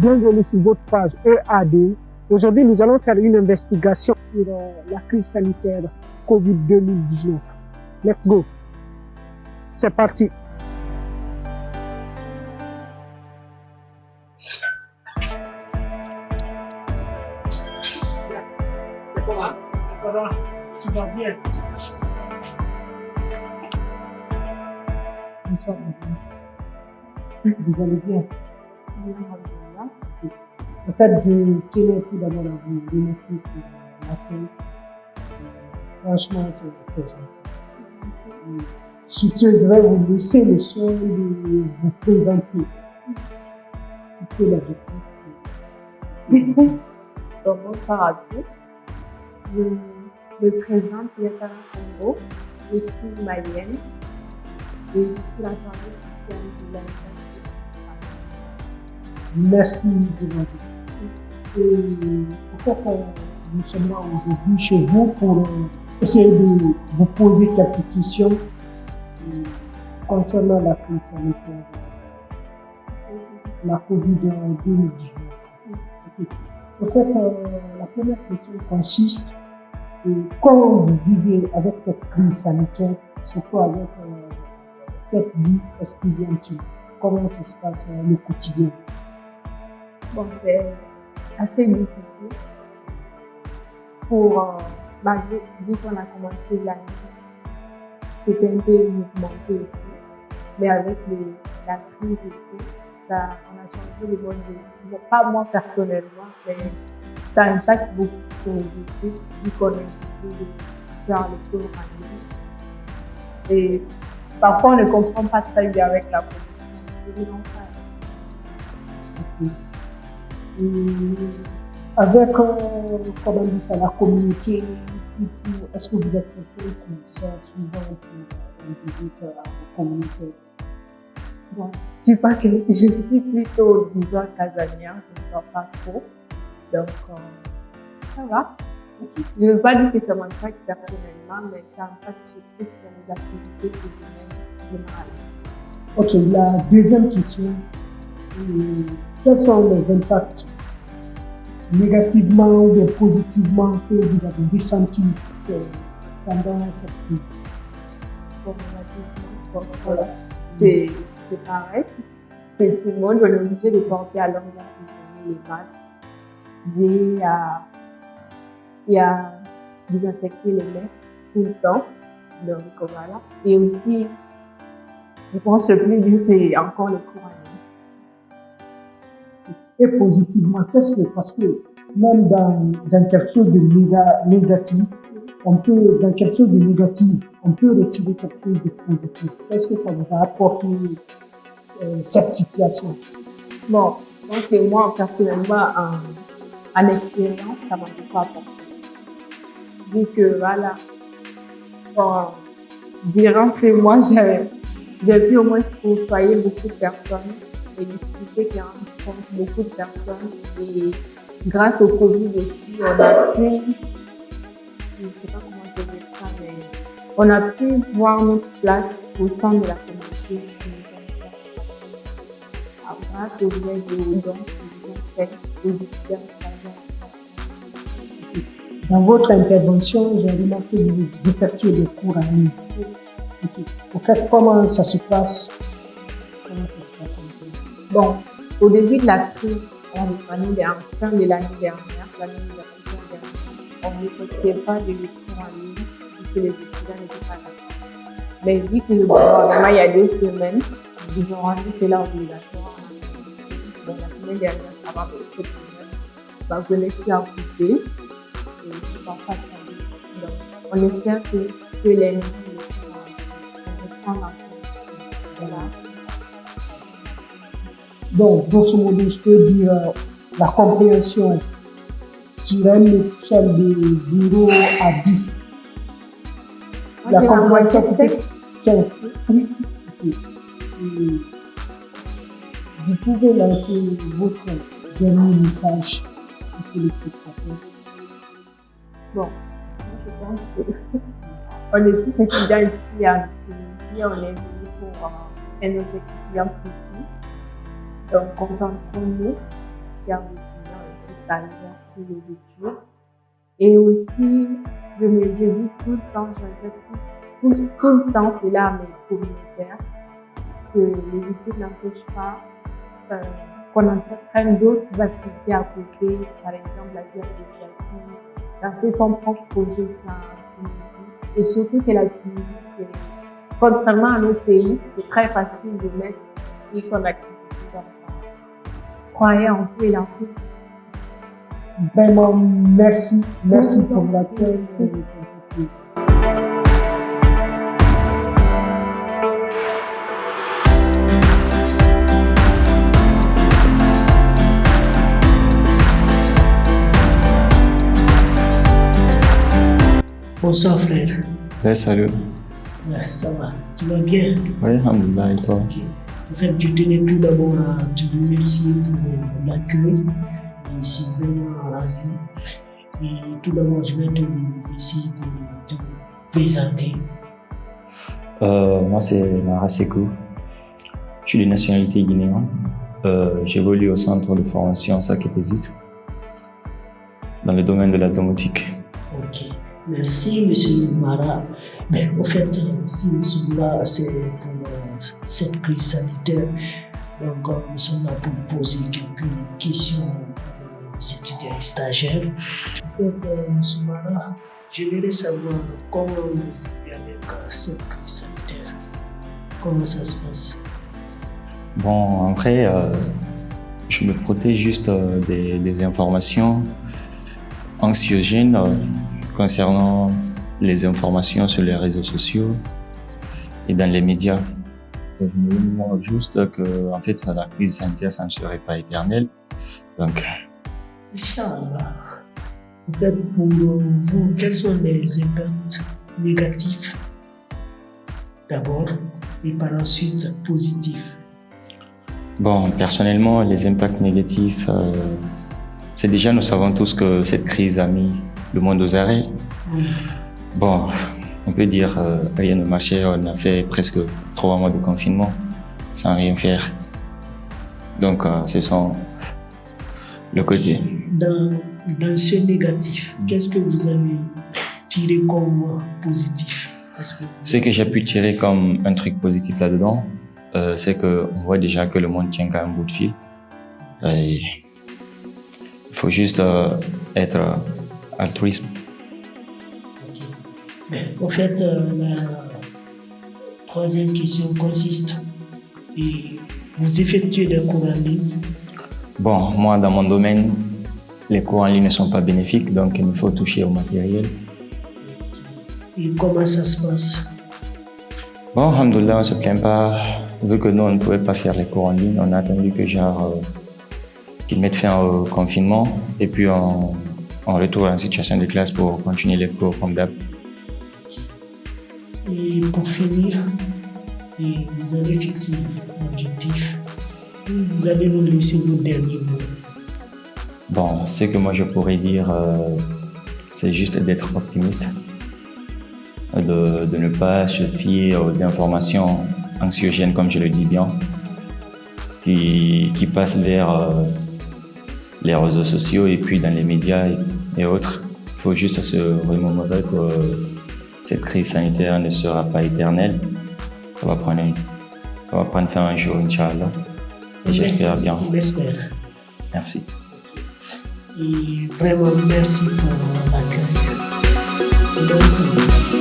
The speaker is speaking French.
Bienvenue sur votre page EAD. Aujourd'hui, nous allons faire une investigation sur euh, la crise sanitaire COVID-2019. Let's go. C'est parti. Ça va? Ça va? Tu vas bien? Bonsoir. Vous allez bien? En fait, je tenais tout d'abord à vous remercier pour l'accueil. Franchement, c'est c'est gentil. Surtout, je vais vous laisser le soin de vous présenter. C'est l'objectif. Donc, bonsoir à tous. Je me présente Yatara Congo. Je suis malienne et je suis la chargée spéciale de la Merci de votre Et en euh, nous sommes là aujourd'hui chez vous pour euh, essayer de vous poser quelques questions euh, concernant la crise sanitaire, la COVID-19. En fait, la première question consiste euh, comment vous vivez avec cette crise sanitaire, surtout avec cette vie estudiantine? Comment ça se passe le quotidien? Bon, assez difficile pour, euh, malgré vu qu'on a commencé l'année, c'était un peu mouvementé. Mais avec la crise et tout, ça, on a changé le mode de vie. Pas moi personnellement, mais ça impacte beaucoup sur les études, vu qu'on est obligé de faire les cours en ligne. Et parfois, on ne comprend pas très bien avec la production. Avec, euh, comment ça, la communauté, est-ce que vous êtes un peu comme ça, souvent pour à la communauté Bon, je pas que je suis plutôt genre casanière, je ne sors pas trop. Donc, euh, ça va. Je ne veux pas dire que ça m'impacte personnellement, mais ça impacte surtout sur les activités quotidiennes générales. Ok, la deuxième question, euh, quels sont les impacts négativement ou positivement que vous avez ressentis euh, pendant cette crise? Bon, ça, c'est c'est pareil. Chez tout le monde, on est obligé de porter à journée les masques. Et à, désinfecter les mains tout le temps. Donc voilà. Et aussi, je pense que le plus dur, c'est encore le ligne. Positivement, qu'est-ce que, parce que même dans, quelque chose de néga- négatif, on peut, dans quelque chose de négatif, on peut retirer quelque chose de positif. Qu'est-ce que ça vous a apporté euh, cette situation? Bon, je pense que moi, personnellement, en, en expérience, ça m'a beaucoup apporté. Vu que, voilà, bon, durant ces mois, j'ai j'ai pu au moins côtoyer beaucoup de personnes et discuter qui beaucoup de personnes. Et grâce au Covid aussi, on a pu, je ne sais pas comment dire ça, mais on a pu voir notre place au sein de la communauté ah, grâce aux aides et aux dons qu'ils ont fait aux étudiants. Dans votre intervention, j'ai remarqué que vous effectuez des cours en ligne. Au fait, comment ça se passe? Peu Bon, au début de la crise, en fin de l'année dernière, l'année universitaire dernière, on n'effectuait pas de cours en ligne vu que les étudiants n'étaient pas d'accord. Mais vu que le gouvernement, il y a deux semaines, ils ont rendu cela obligatoire. Bon, la semaine dernière, ça va, semaine, ma connexion a coupé et c'est pas facile. Donc, on espère que ce lundi, Donc, grosso modo, je peux dire euh, la compréhension sur une échelle de 0 à 10. Moi, j'ai la c'était sept. 5. Ok. Et Vous pouvez lancer votre dernier message pour les spectateurs. Bon, je pense que on est tous étudiants ici à on est venus pour euh, un objectif bien précis. Donc, concentrons-nous chers étudiants aussi sur les études. Et aussi, je me dis tout le temps, je tout, tout, le temps cela à mes communautaires, que les études n'empêchent pas euh, qu'on entreprenne d'autres activités à côté, par exemple la vie associative, lancer son propre projet sur la Tunisie. Et surtout que la Tunisie, c'est, contrairement à nos pays, c'est très facile de mettre son activité. Croyez en vous et lancez. Vraiment, merci. Merci pour l'accueil. Bonsoir frère. Ouais, salut. Ouais, ça va. Tu vas bien? Oui, alhamdoulilah, et toi? Ok. En fait, je tenais tout d'abord à te remercier pour l'accueil. Je suis vraiment ravi. Et tout d'abord, je vais te essayer de te présenter. Euh, Moi, c'est Mara Sekou. Je suis de nationalité guinéenne. Euh, J'évolue au centre de formation Saketesit dans le domaine de la domotique. Ok. Merci, monsieur Mara. Mais au fait, si nous sommes là, c'est pour euh, cette crise sanitaire. Donc, euh, nous sommes là pour poser quelques questions aux étudiants et stagiaires. Fait, euh, monsieur Mara, j'aimerais savoir comment vous vivez avec cette crise sanitaire. Comment ça se passe? Bon, en vrai, je me protège juste des, informations anxiogènes concernant les informations sur les réseaux sociaux et dans les médias. Je me demande juste que, en fait, la crise sanitaire, ça ne serait pas éternel. Donc, Inch'Allah. En fait, pour vous, quels sont les impacts négatifs d'abord et par la suite positifs? Bon, personnellement, les impacts négatifs, euh, c'est déjà, nous savons tous que cette crise a mis le monde aux arrêts. Bon, on peut dire euh, rien ne marchait, on a fait presque trois mois de confinement sans rien faire. Donc, euh, ce sont le côté. Dans, dans ce négatif, qu'est-ce que vous avez tiré comme positif? Que Ce que j'ai pu tirer comme un truc positif là-dedans, euh, c'est qu'on voit déjà que le monde tient qu'à un bout de fil. Il faut juste être altruiste. Mais en fait, euh, la troisième question consiste et vous effectuez des cours en ligne? Bon, moi, dans mon domaine, les cours en ligne ne sont pas bénéfiques, donc il me faut toucher au matériel. Et comment ça se passe? Bon, alhamdoulilah, on ne se plaint pas. Vu que nous, on ne pouvait pas faire les cours en ligne, on a attendu que genre, euh, qu'ils mettent fin au confinement et puis on, on retourne en situation de classe pour continuer les cours comme d'hab. Et pour finir, vous allez fixer l'objectif. Vous allez nous laisser vos derniers mots. Bon, ce que moi je pourrais dire, euh, c'est juste d'être optimiste, de, ne pas se fier aux informations anxiogènes, comme je le dis bien, qui, passent vers euh, les réseaux sociaux et puis dans les médias et, et autres. Il faut juste se remémorer que cette crise sanitaire ne sera pas éternelle. Ça va prendre, une- ça va prendre fin un jour, Inch'Allah. Et j'espère bien. On espère. Merci. Et vraiment, merci pour l'accueil. Merci.